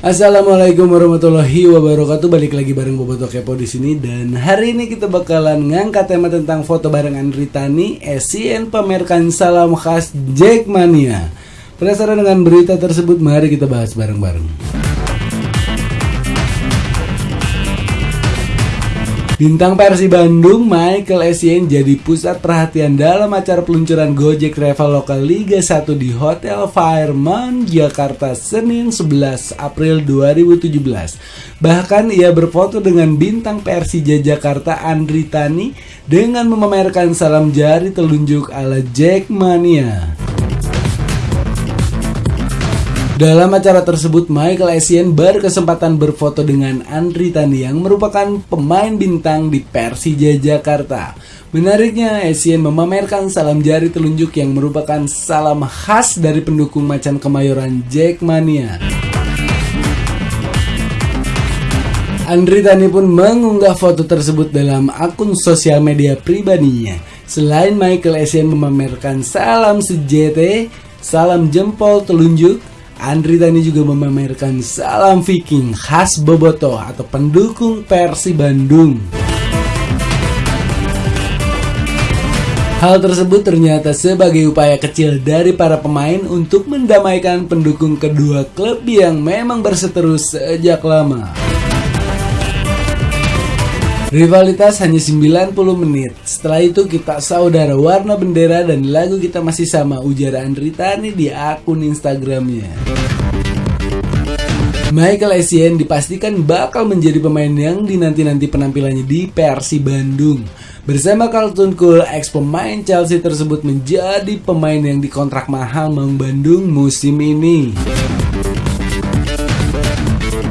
Assalamualaikum warahmatullahi wabarakatuh. Balik lagi bareng Boboto Kepo di sini dan hari ini kita bakalan ngangkat tema tentang foto bareng Andri Tani, SCN pamerkan salam khas Jackmania. Penasaran dengan berita tersebut? Mari kita bahas bareng-bareng. Bintang Persi Bandung Michael Essien jadi pusat perhatian dalam acara peluncuran Gojek Travel Lokal Liga 1 di Hotel Fairmont, Jakarta Senin 11 April 2017. Bahkan ia berfoto dengan bintang Persija Jakarta Andri Tani dengan memamerkan salam jari telunjuk ala Jackmania. Dalam acara tersebut, Michael Essien berkesempatan berfoto dengan Andri Tani yang merupakan pemain bintang di Persija Jakarta. Menariknya, Essien memamerkan salam jari telunjuk yang merupakan salam khas dari pendukung Macan Kemayoran Jackmania. Andri Tani pun mengunggah foto tersebut dalam akun sosial media pribadinya. Selain Michael Essien memamerkan salam sejete, salam jempol telunjuk, Andri Tani juga memamerkan salam Viking khas Boboto atau pendukung Persi Bandung. Hal tersebut ternyata sebagai upaya kecil dari para pemain untuk mendamaikan pendukung kedua klub yang memang berseteru sejak lama. Rivalitas hanya 90 menit. Setelah itu kita saudara warna bendera dan lagu kita masih sama ujar Andri di akun Instagramnya. Michael Essien dipastikan bakal menjadi pemain yang dinanti-nanti penampilannya di Persi Bandung. Bersama Carlton Cool, ex pemain Chelsea tersebut menjadi pemain yang dikontrak mahal Maung Bandung musim ini.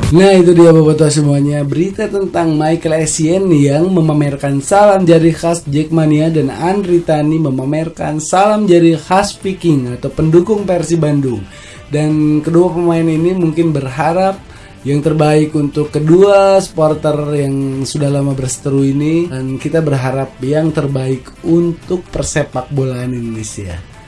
Nah itu dia Boboto semuanya berita tentang Michael Essien yang memamerkan salam jari khas Jackmania dan Andri Tani memamerkan salam jari khas Viking atau pendukung Persi Bandung. Dan kedua pemain ini mungkin berharap yang terbaik untuk kedua supporter yang sudah lama berseteru ini dan kita berharap yang terbaik untuk persepak bolaan Indonesia.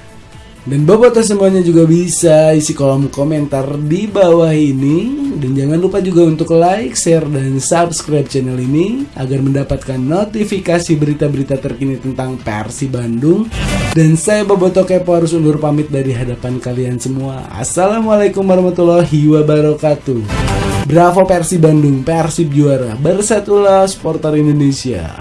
Dan Boboto semuanya juga bisa isi kolom komentar di bawah ini. Dan jangan lupa juga untuk like, share, dan subscribe channel ini Agar mendapatkan notifikasi berita-berita terkini tentang Persi Bandung. Dan saya Boboto Kepo harus undur pamit dari hadapan kalian semua. Assalamualaikum warahmatullahi wabarakatuh. Bravo Persi Bandung, Persib juara Bersatulah supporter Indonesia